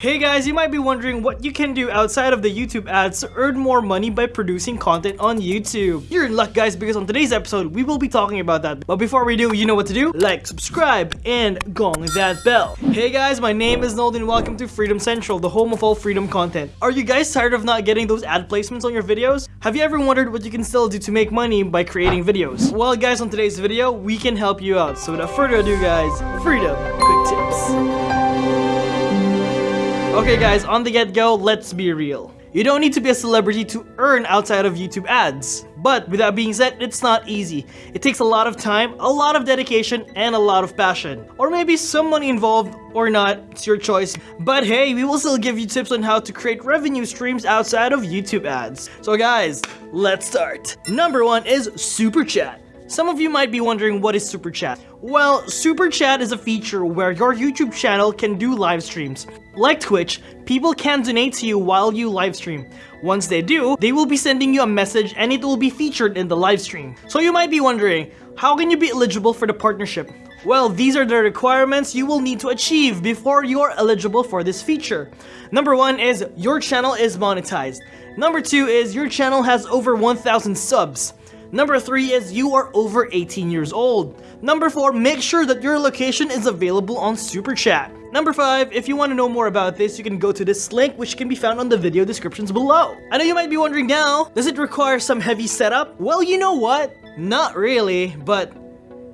Hey guys, you might be wondering what you can do outside of the YouTube ads to earn more money by producing content on YouTube. You're in luck guys because on today's episode, we will be talking about that. But before we do, you know what to do? Like, subscribe, and gong that bell. Hey guys, my name is Nold and welcome to Freedom Central, the home of all freedom content. Are you guys tired of not getting those ad placements on your videos? Have you ever wondered what you can still do to make money by creating videos? Well guys, on today's video, we can help you out. So without further ado guys, Freedom Quick Tips. Okay guys, on the get-go, let's be real. You don't need to be a celebrity to earn outside of YouTube ads. But with that being said, it's not easy. It takes a lot of time, a lot of dedication, and a lot of passion. Or maybe some money involved or not, it's your choice. But hey, we will still give you tips on how to create revenue streams outside of YouTube ads. So guys, let's start. Number one is Super Chat. Some of you might be wondering what is Super Chat. Well, Super Chat is a feature where your YouTube channel can do live streams. Like Twitch, people can donate to you while you live stream. Once they do, they will be sending you a message and it will be featured in the live stream. So you might be wondering, how can you be eligible for the partnership? Well, these are the requirements you will need to achieve before you are eligible for this feature. Number one is your channel is monetized. Number two is your channel has over 1,000 subs. Number 3 is you are over 18 years old. Number 4, make sure that your location is available on Super Chat. Number 5, if you want to know more about this, you can go to this link which can be found on the video descriptions below. I know you might be wondering now, does it require some heavy setup? Well, you know what? Not really, but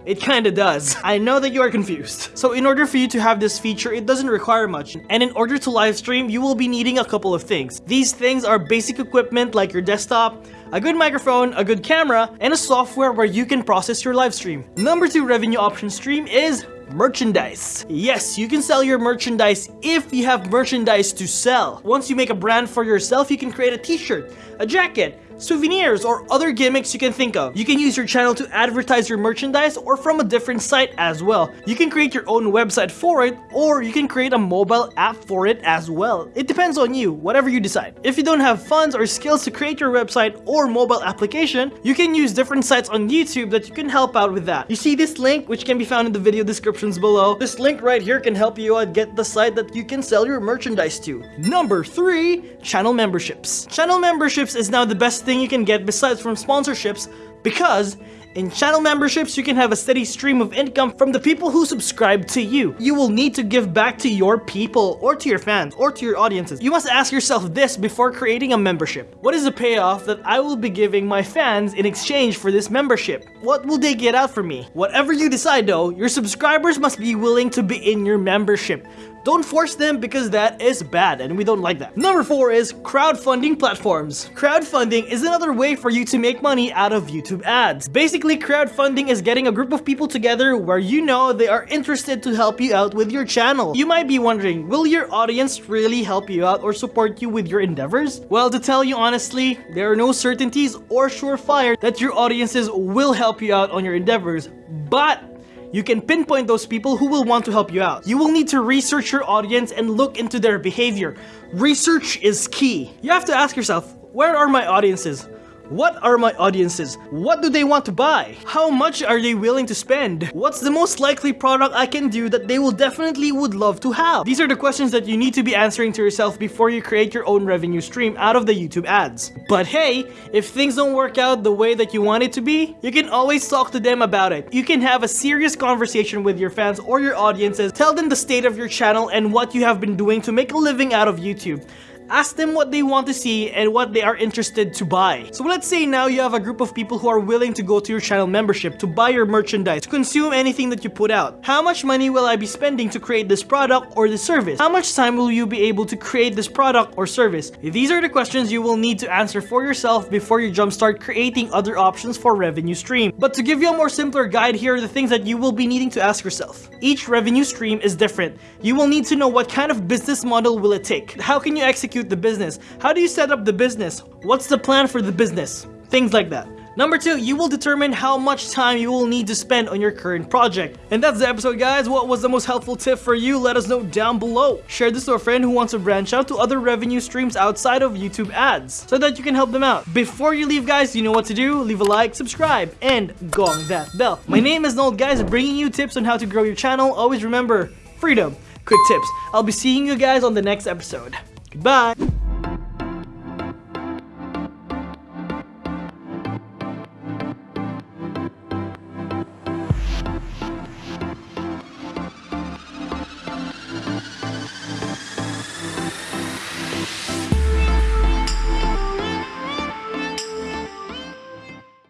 it kinda does. I know that you are confused. So in order for you to have this feature, it doesn't require much. And in order to live stream, you will be needing a couple of things. These things are basic equipment like your desktop, a good microphone, a good camera, and a software where you can process your live stream. Number two revenue option stream is merchandise. Yes, you can sell your merchandise if you have merchandise to sell. Once you make a brand for yourself, you can create a t-shirt, a jacket, souvenirs, or other gimmicks you can think of. You can use your channel to advertise your merchandise or from a different site as well. You can create your own website for it or you can create a mobile app for it as well. It depends on you, whatever you decide. If you don't have funds or skills to create your website or mobile application, you can use different sites on YouTube that you can help out with that. You see this link which can be found in the video descriptions below. This link right here can help you out get the site that you can sell your merchandise to. Number 3. Channel memberships. Channel memberships is now the best thing you can get besides from sponsorships because in channel memberships, you can have a steady stream of income from the people who subscribe to you. You will need to give back to your people or to your fans or to your audiences. You must ask yourself this before creating a membership. What is the payoff that I will be giving my fans in exchange for this membership? What will they get out from me? Whatever you decide though, your subscribers must be willing to be in your membership. Don't force them because that is bad and we don't like that. Number four is crowdfunding platforms. Crowdfunding is another way for you to make money out of YouTube ads. Basically, crowdfunding is getting a group of people together where you know they are interested to help you out with your channel. You might be wondering, will your audience really help you out or support you with your endeavors? Well, to tell you honestly, there are no certainties or surefire that your audiences will help you out on your endeavors, but you can pinpoint those people who will want to help you out. You will need to research your audience and look into their behavior. Research is key. You have to ask yourself, where are my audiences? What are my audiences? What do they want to buy? How much are they willing to spend? What's the most likely product I can do that they will definitely would love to have? These are the questions that you need to be answering to yourself before you create your own revenue stream out of the YouTube ads. But hey, if things don't work out the way that you want it to be, you can always talk to them about it. You can have a serious conversation with your fans or your audiences, tell them the state of your channel and what you have been doing to make a living out of YouTube. Ask them what they want to see and what they are interested to buy. So let's say now you have a group of people who are willing to go to your channel membership to buy your merchandise, to consume anything that you put out. How much money will I be spending to create this product or this service? How much time will you be able to create this product or service? These are the questions you will need to answer for yourself before you jumpstart creating other options for revenue stream. But to give you a more simpler guide, here are the things that you will be needing to ask yourself. Each revenue stream is different. You will need to know what kind of business model will it take? How can you execute execute the business? How do you set up the business? What's the plan for the business? Things like that. Number two, you will determine how much time you will need to spend on your current project. And that's the episode guys. What was the most helpful tip for you? Let us know down below. Share this to a friend who wants to branch out to other revenue streams outside of YouTube ads so that you can help them out. Before you leave guys, you know what to do. Leave a like, subscribe, and gong that bell. My name is Nold guys, bringing you tips on how to grow your channel. Always remember, freedom quick tips. I'll be seeing you guys on the next episode. Goodbye!